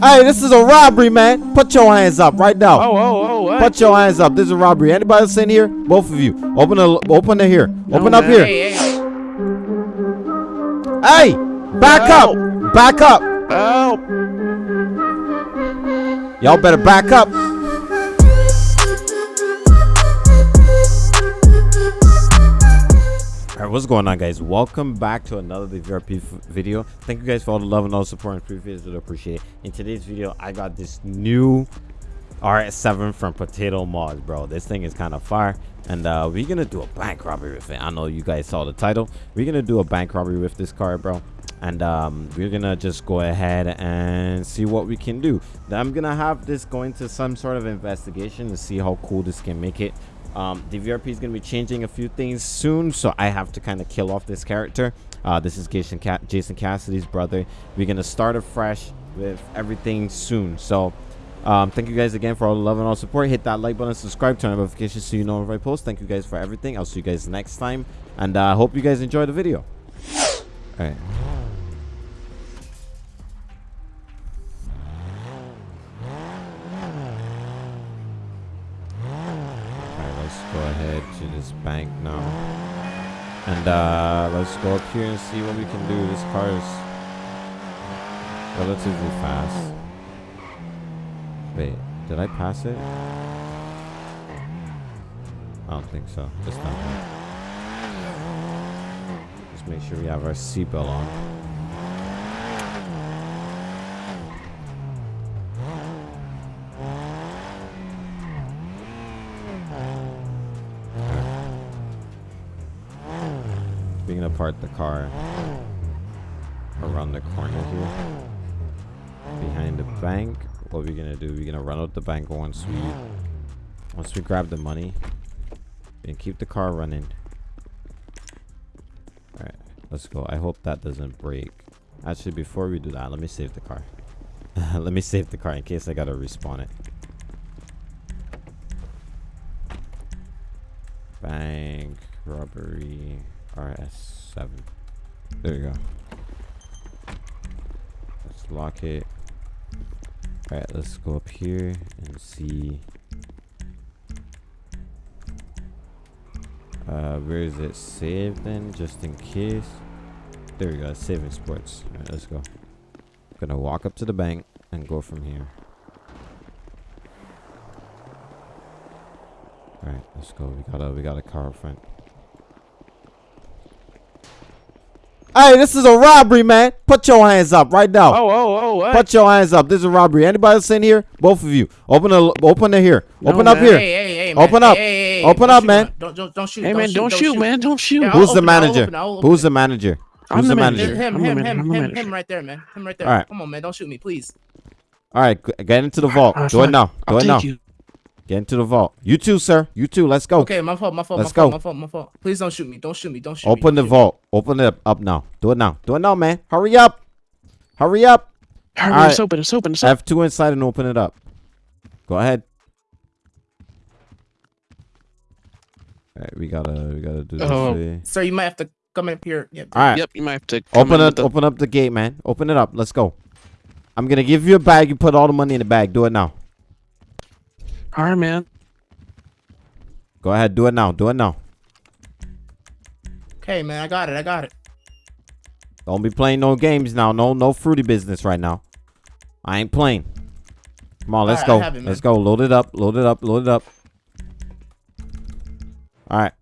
Hey, this is a robbery, man. Put your hands up right now. Oh, oh, oh, what? Put your hands up. This is a robbery. Anybody else in here? Both of you. Open the open it here. Open No, up man. here. Hey, hey, Hey, back Help. up. Back up. Help! Y'all better back up. Alright, what's going on guys? Welcome back to another VRP video. Thank you guys for all the love and all the support and previous. Appreciate it. In today's video, I got this new RS7 from Potato Mods, bro. This thing is kind of fire. And uh, we're gonna do a bank robbery with it. I know you guys saw the title. We're gonna do a bank robbery with this car, bro. And um, we're gonna just go ahead and see what we can do. I'm gonna have this going to some sort of investigation to see how cool this can make it. Um, the VRP is gonna be changing a few things soon, so I have to kind of kill off this character. Uh, this is Jason, Ca- Jason Cassidy's brother. We're gonna start afresh with everything soon. So um, thank you guys again for all the love and all support. Hit that like button, subscribe, turn on notifications so you know if I post. Thank you guys for everything. I'll see you guys next time, and I uh, hope you guys enjoy the video. All right. Go ahead to this bank now. And uh, let's go up here and see what we can do. This car is relatively fast. Wait, did I pass it? I don't think so. Just not. Just make sure we have our seatbelt on. Park the car around the corner here. Behind the bank. What we're gonna do, we're gonna run out the bank once we once we grab the money. And keep the car running. Alright, let's go. I hope that doesn't break. Actually before we do that, let me save the car. let me save the car in case I gotta respawn it. Bank robbery RS7. There you go. Let's lock it. Alright, let's go up here and see. Uh, where is it saved then? Just in case. There we go. Saving sports. Alright, let's go. Gonna walk up to the bank and go from here. Alright, let's go. We got a we got a car front. Hey, this is a robbery, man. Put your hands up right now. Oh, oh, oh, what? Put your hands up. This is a robbery. Anybody else in here? Both of you. Open the open it here. No, open up here. hey, hey, hey, man. Open up. Hey, hey, hey, Open don't up, shoot, man. Don't, don't, don't shoot. hey, man, don't shoot, man. Don't shoot. Yeah, Who's I'll the open it, I'll manager? open it, I'll open Who's it. the manager? I'm Who's the the manager. manager? Him, I'm the him, manager, him, I'm the him, manager. him right there, man. Him right there. All right. Come on, man. Don't shoot me, please. All right, g- get into the vault. Alright, Do it fine. now. Do I'll it take now. You. Get into the vault. You too, sir. You too. Let's go. Okay, my fault, my fault, Let's my fault, go. my fault, my fault. Please don't shoot me. Don't shoot me. Don't shoot Open me. the vault. Open it up now. Do it now. Do it now, man. Hurry up. Hurry up. Hurry, Alright. it's open, it's open, it's open. F2 inside and open it up. Go ahead. All right, we gotta we gotta do this. Oh. way. Sir, you might have to come up here. Yeah. All right. Yep, you might have to come Open in it. the- Open up the gate, man. Open it up. Let's go. I'm gonna give you a bag. You put all the money in the bag. Do it now. All right, man. Go ahead. Do it now. Do it now. Okay, man. I got it. I got it. Don't be playing no games now. No, no fruity business right now. I ain't playing. Come on, let's Alright, go. It, let's go. Load it up. Load it up. Load it up. All right.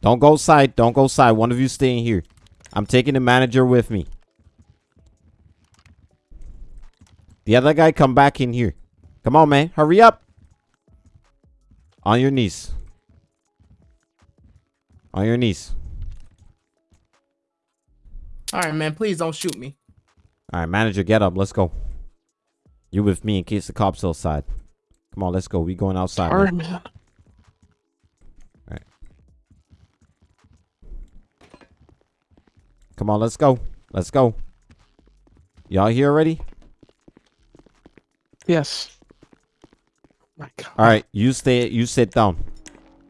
Don't go side. Don't go side. One of you stay in here. I'm taking the manager with me. The other guy, come back in here. Come on, man. Hurry up. On your knees. On your knees. All right, man. Please don't shoot me. All right, manager, get up. Let's go. You with me in case the cops outside. Come on, let's go. We going outside. All right, man. man. Come on, let's go. Let's go. Y'all here already? Yes. My God. All right, you stay. You sit down.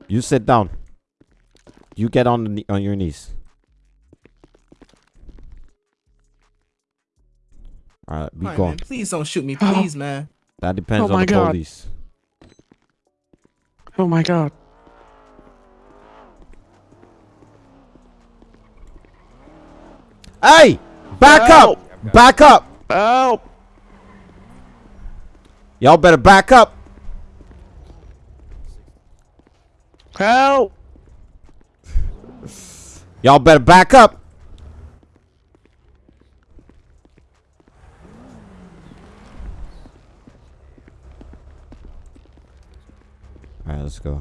You sit down. You get on the, on your knees. All right, be All right, gone. man, please don't shoot me, Oh. please, man. That depends Oh on the God. police. Oh my god. Hey, back Help! up, back up. Help! Y'all better back up. Help! Y'all better back up. All right, let's go.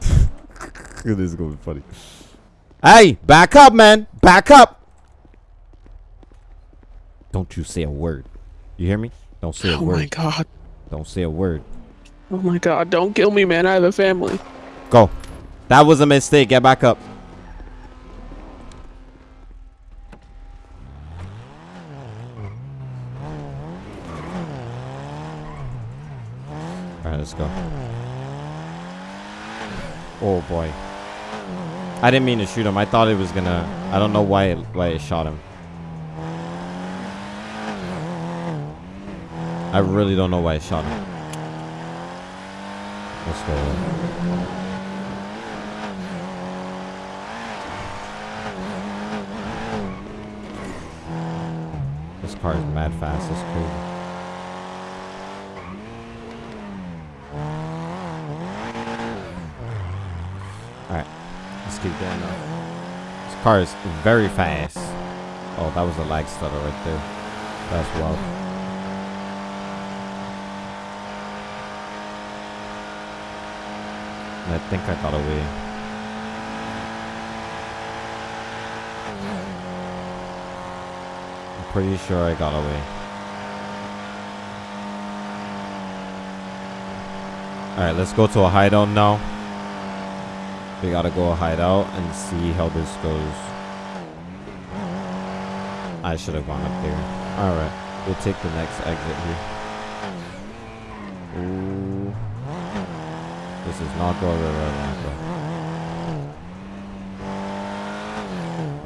this is gonna be funny. Hey, back up, man. Back up. Don't you say a word. You hear me? Don't say a Oh word. Oh my god. Don't say a word. Oh my god. Don't kill me, man. I have a family. Go. That was a mistake. Get back up. Alright, let's go. Oh boy. I didn't mean to shoot him. I thought it was gonna. I don't know why it, why it shot him. I really don't know why it shot him. Let's go. This car is mad fast. It's crazy. Alright. Let's keep going now. This car is very fast. Oh, that was a lag stutter right there. That's wild. I think I got away. I'm pretty sure I got away. Alright, let's go to a hideout now. We gotta go hideout and see how this goes. I should have gone up there. Alright, we'll take the next exit here. Not going where I want to go.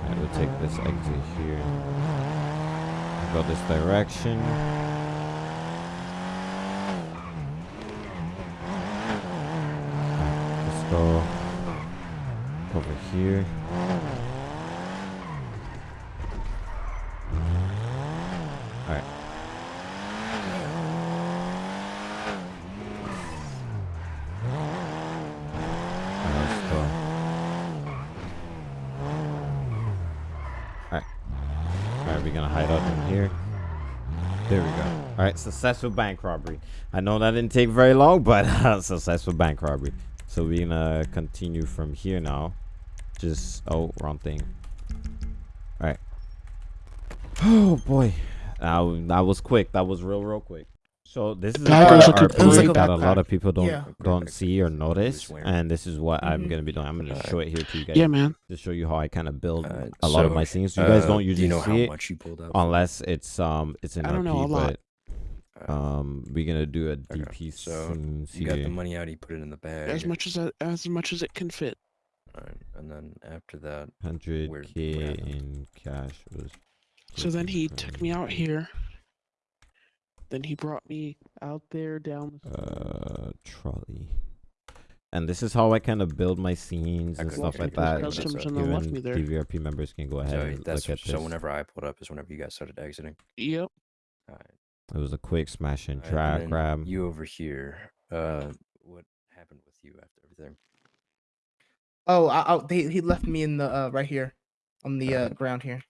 Alright, we'll take this exit here. Go this direction. Let's go over here. Alright. Alright, let's go. Alright. Alright, we're gonna hide out in here. There we go. Alright, successful bank robbery. I know that didn't take very long, but successful bank robbery. So we're gonna continue from here now. Just, oh, wrong thing. Alright. Oh boy. That, that was quick. That was real, real quick. So this is a That part of a our good point point. that a lot of people don't Yeah. don't see or notice, and this is what I'm Mhm. gonna be doing. I'm gonna show it here to you guys Yeah, man. to show you how I kind of build Uh, a lot of my scenes. You guys Uh, don't do usually you know see how it much you pulled up? unless it's um it's in I don't know, a lot. but um we're gonna do a Okay, DP so scenes you got the money out. You put it in the bag. As much as I, as much as it can fit. Alright, and then after that, hundred k in cash was. So then he taken took me out here. Then he brought me out there down. the Uh, trolley. And this is how I kind of build my scenes and stuff like that. so Customs that's, and then left Even. DVRP members can go ahead so and that's look at this. so whenever I pulled up is whenever you guys started exiting. Yep. Alright. It was a quick smash and alright, drag grab. You over here. Uh, what happened with you after everything? Oh, I, I, they, he left me in the uh, right here, on the uh, ground here.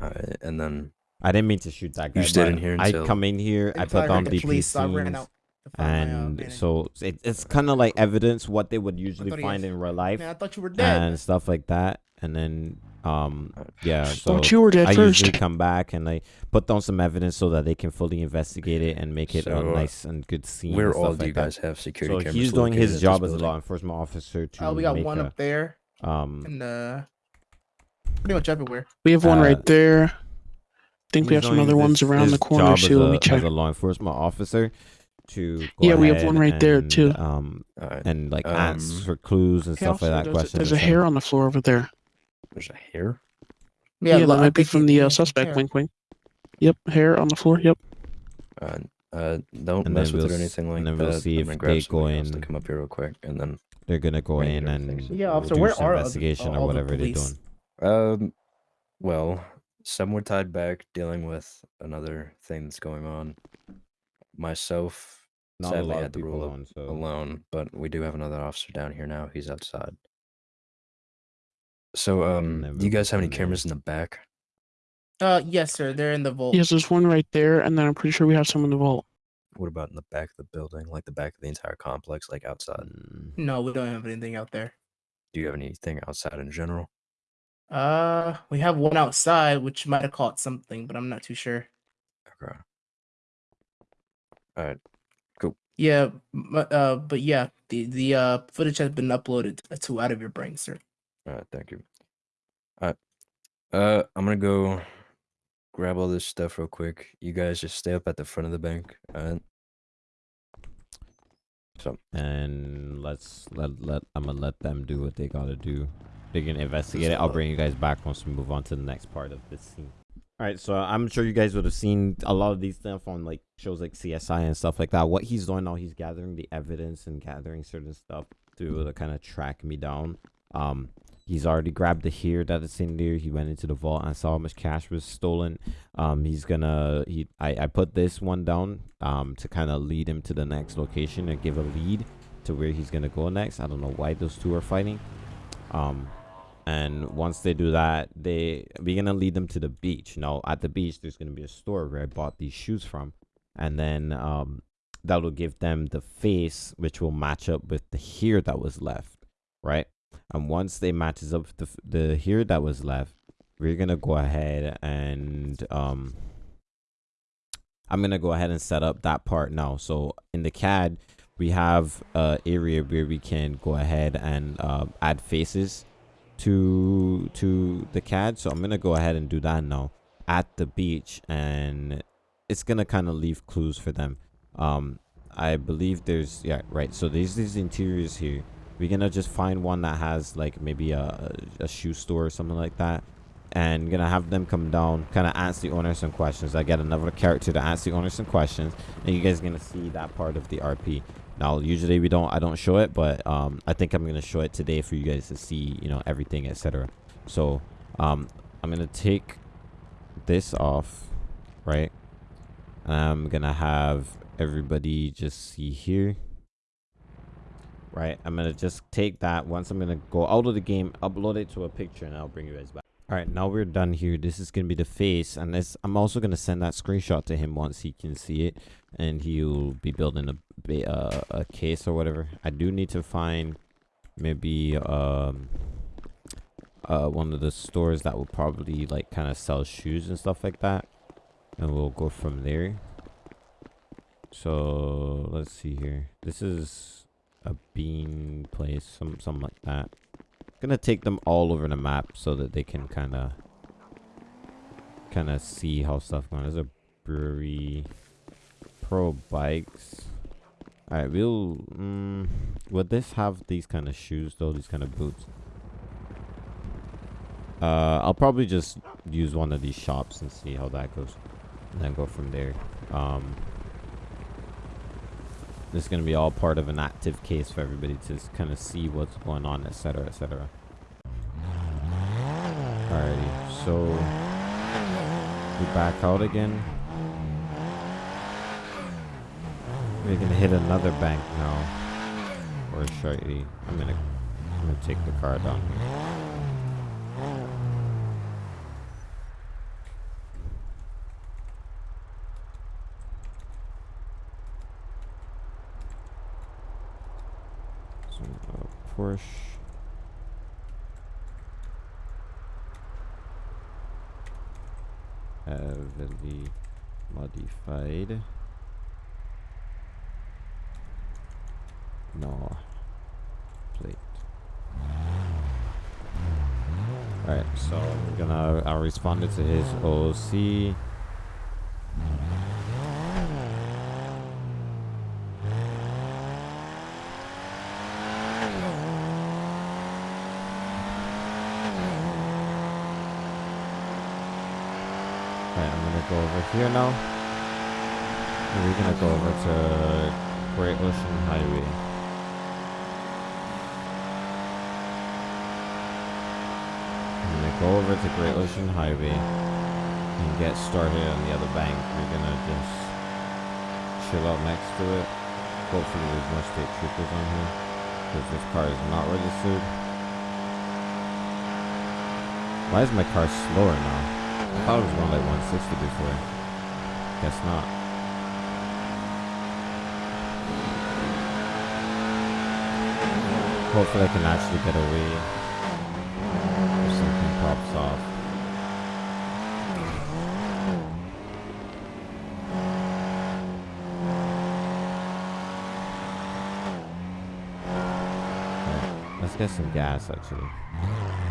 Alright, and then I didn't mean to shoot that guy. You stayed in here I until- come in here, I put on the police, so I ran out my, uh, and so it, it's kind of like evidence what they would usually find in real life Man, I thought you were dead. and stuff like that. And then, um, yeah. So Thought you were dead I first. usually come back and I put down some evidence so that they can fully investigate it and make it So, a uh, nice and good scene. where and all do like you that. guys have security So cameras? he's doing his job as a law enforcement officer to Oh, we got one a, up there um and uh, pretty much everywhere. We have one Uh, right there. I think we have some doing other ones this- around the corner too. Let a- me check. As a law enforcement officer, to go Yeah, we have one ahead right there, too. Um, All right. and like Um, for clues and stuff like that. question a, Questions. there's a hair on the floor over there. There's a hair. Yeah, lo- that might be from the uh, suspect. there. Wink, wink. Yep, hair on the floor. Yep. Uh, uh, don't And mess with we'll it or anything like and then that. we'll see if gonna they go somebody else to in- come up here real quick, and then They're gonna go in and Yeah, officer, do where some are investigation all or the whatever they're doing. Um, well, some were tied back dealing with another thing that's going on. Myself, Not a sadly, had of to people roll up on, so alone, but we do have another officer down here now. He's outside. So, um, then do you guys have any from there. cameras in the back? Uh, yes, sir. They're in the vault. Yes, there's one right there, and then I'm pretty sure we have some in the vault. What about in the back of the building, like the back of the entire complex, like outside? Mm, No, we don't have anything out there. Do you have anything outside in general? Uh, we have one outside, which might have caught something, but I'm not too sure. Okay. All right. Cool. Yeah, m- uh, but yeah, the the uh footage has been uploaded to Out of Your Brain, sir. All right. Thank you. All right. Uh, I'm gonna go grab all this stuff real quick. You guys just stay up at the front of the bank. All right. So, and let's let let I'm gonna let them do what they gotta do. They're gonna investigate it. I'll bring you guys back once we move on to the next part of this scene. All right, so I'm sure you guys would have seen a lot of these stuff on like shows like CSI and stuff like that. What he's doing now, he's gathering the evidence and gathering certain stuff to kind of track me down. Um, he's already grabbed the here that is in there. He went into the vault and saw how much cash was stolen. Um, he's gonna he I I put this one down um to kind of lead him to the next location and give a lead to where he's gonna go next. I don't know why those two are fighting. Um, and once they do that, they we're gonna lead them to the beach. Now at the beach, there's gonna be a store where I bought these shoes from, and then um that will give them the face, which will match up with the hair that was left, right? And once they matches up the the hair that was left, we're gonna go ahead and um I'm gonna go ahead and set up that part now. So in the CAD, we have a area where we can go ahead and uh, add faces to to the CAD. So I'm gonna go ahead and do that now at the beach, and it's gonna kind of leave clues for them. Um, I believe there's yeah right. So there's these interiors here. We're gonna just find one that has like maybe a a shoe store or something like that and gonna have them come down kind of ask the owner some questions. I get another character to ask the owner some questions and you guys gonna see that part of the rp now usually we don't i don't show it but um i think i'm gonna show it today for you guys to see you know everything etc so um i'm gonna take this off right? And i'm gonna have everybody just see here right? I'm gonna just take that. Once i'm gonna go out of the game upload it to a picture and i'll bring you guys back. All right now we're done here. This is gonna be the face and this i'm also gonna send that screenshot to him once he can see it and he'll be building a uh, a case or whatever. I do need to find maybe um uh one of the stores that will probably like kind of sell shoes and stuff like that and we'll go from there. So let's see here. This is a bean place some something like that. Gonna take them all over the map so that they can kind of kind of see how stuff going. There's a brewery. Pro bikes. All right we'll mm, would this have these kind of shoes though these kind of boots? Uh i'll probably just use one of these shops and see how that goes and then go from there. Um this is going to be all part of an active case for everybody to kind of see what's going on, etc., etc. Alrighty, so we back out again. We're gonna hit another bank now, or shortly. I'm gonna, I'm gonna take the car down here. So, uh, Porsche. Heavily modified. No. Plate. Alright, so we're gonna uh, I responded to his OC. Alright, I'm gonna go over here now. And we're gonna go over to Great Ocean Highway. I'm gonna go over to Great Ocean Highway and get started on the other bank. We're gonna just chill out next to it. Hopefully there's no state troopers on here. Because this car is not registered. Why is my car slower now? I thought it was going like 160 before. Guess not. Hopefully I can actually get away if something pops off. Okay, Let's get some gas actually.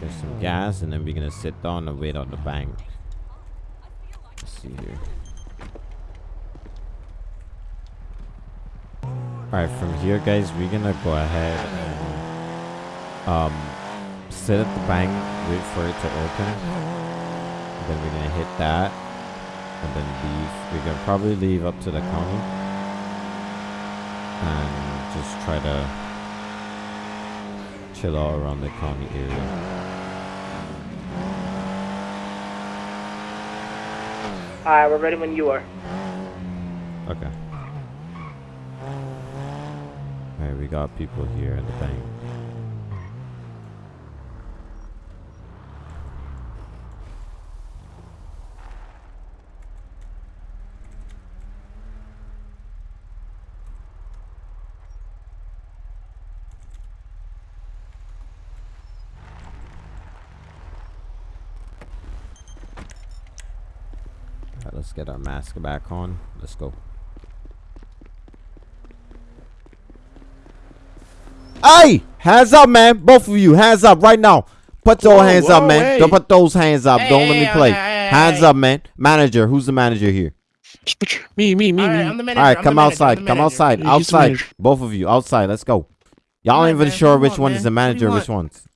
Let's get some gas and then we're gonna sit down and wait on the bank. Let's see here. Alright, from here guys, we're gonna go ahead and um sit at the bank, wait for it to open. And then we're gonna hit that and then leave. We're gonna probably leave up to the county and just try to chill out around the county area. Alright, we're ready when you are. Okay. Alright, we got people here at the bank. Get our mask back on. Let's go. Hey! Hands up, man. Both of you, hands up right now. Put those Whoa, hands up, man. hey. Don't put those hands up. Hey, Don't let me play. okay, hey, hands hey. up, man. Manager, who's the manager here? Me, me, me, All right, me. I'm the manager. All right, I'm come the manager, I'm outside. Come outside. Yeah, Outside. Both of you, outside. Let's go. Y'all ain't even man. Sure which want, one is the manager, which ones.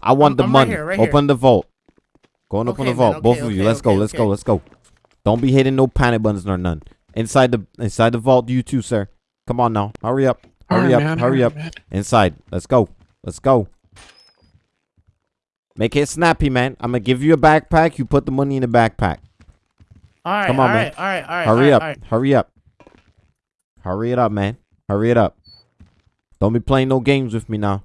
I want I'm- the I'm right money. here, right here. Open the vault. Going open Okay, the vault. man, Both okay, of you. okay, Let's go. okay, Let's go. Let's go. Don't be hitting no panic buttons nor none. Inside the inside the vault, you too, sir. Come on now. Hurry up. Hurry Alright, up. man, Hurry alright, up. man. Inside. Let's go. Let's go. Make it snappy, man. I'm gonna give you a backpack. You put the money in the backpack. All right, Come on, all man. right, all right, all right. Hurry all up. right. Hurry up. Hurry it up, man. Hurry it up. Don't be playing no games with me now.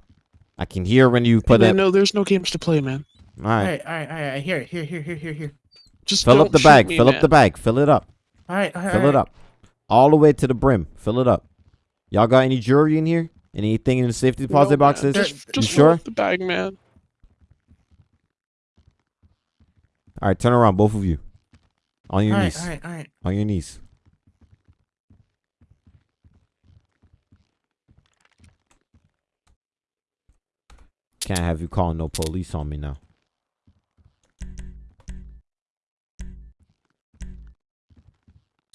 I can hear when you put it. no, there's no games to play, man. All All right. right, all right, all right. Here, here, here, here, here, here. Just Fill don't up the shoot bag. me, Fill man. up the bag. Fill it up. All right, all right. Fill all it up. All the way to the brim. Fill it up. Y'all got any jewelry in here? Anything in the safety deposit man, boxes? Just, You just sure? up the bag, man. All right, turn around, both of you. On your All right, knees. all right, all right. On your knees. Can't have you calling no police on me now.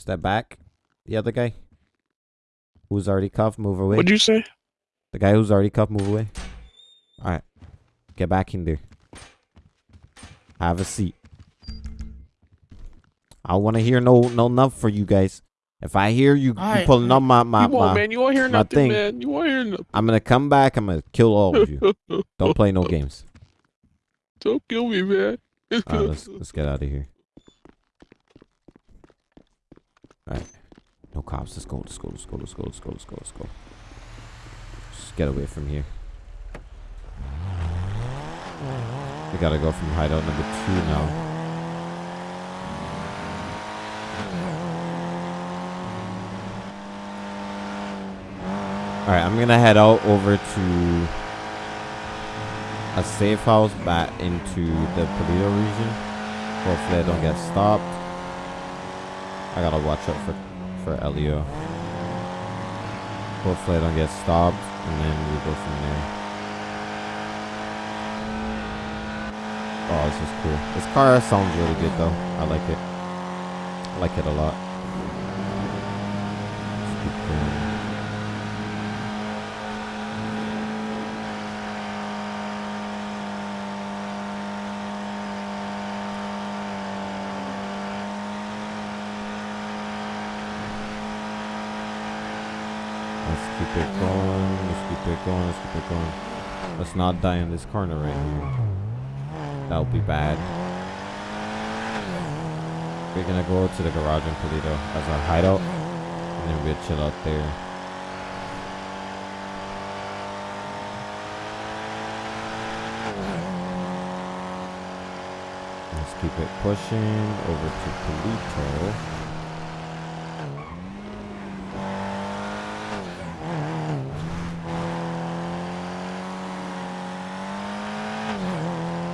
Step back. The other guy who's already cuffed, move away. What'd you say? The guy who's already cuffed, move away. All right, get back in there. Have a seat. I want to hear no no enough for you guys. If I hear you, you pulling up my my, you won't, my man. You won't hear nothing, thing. man. You won't hear nothing. I'm gonna come back. I'm gonna kill all of you. Don't play no games. Don't kill me, man. Right, let's let's get out of here. All right, no cops. Let's go. Let's go. Let's go. Let's go. Let's go. Let's go. Let's go. Just get away from here. We gotta go from hideout number two now. All right, I'm gonna head out over to a safe house back into the Paleto region. Hopefully I don't get stopped. I gotta watch out for for Elio. Hopefully I don't get stopped, and then we go from there. Oh, this is cool. This car sounds really good though. I like it. I like it a lot. Let's keep going. Keep it going. Let's keep it going. Let's keep it going. Let's not die in this corner right here. That would be bad. We're gonna go to the garage in Toledo as our hideout, and then we'll chill out there. Let's keep it pushing over to Toledo.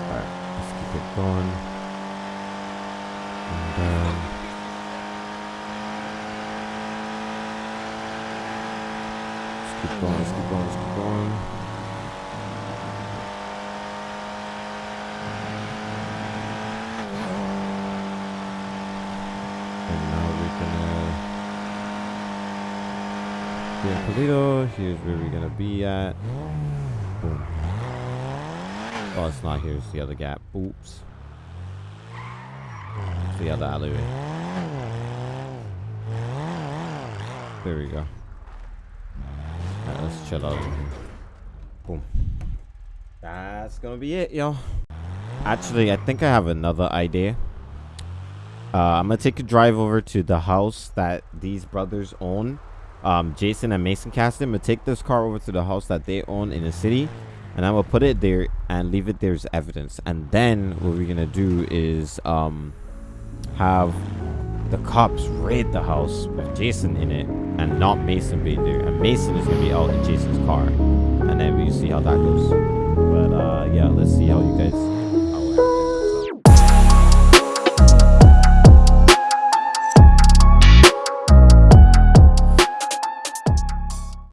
Alright, let's it. And um, let's keep going, let's keep going, let's keep going. And now we're gonna be in Toledo. Here's where we're gonna be at. Boom. Oh, it's not here. It's the other gap. Oops. The other alleyway. There we go. Alright, let's chill out. Boom. That's gonna be it, yo. Actually, I think I have another idea. Uh, I'm gonna take a drive over to the house that these brothers own. Um, Jason and Mason Caston. I'm gonna take this car over to the house that they own in the city and I'm gonna put it there and leave it there as evidence. And then what we're gonna do is um have the cops raid the house with Jason in it and not Mason being there. And Mason is going to be out in Jason's car. And then we see how that goes. But uh, yeah, let's see how you guys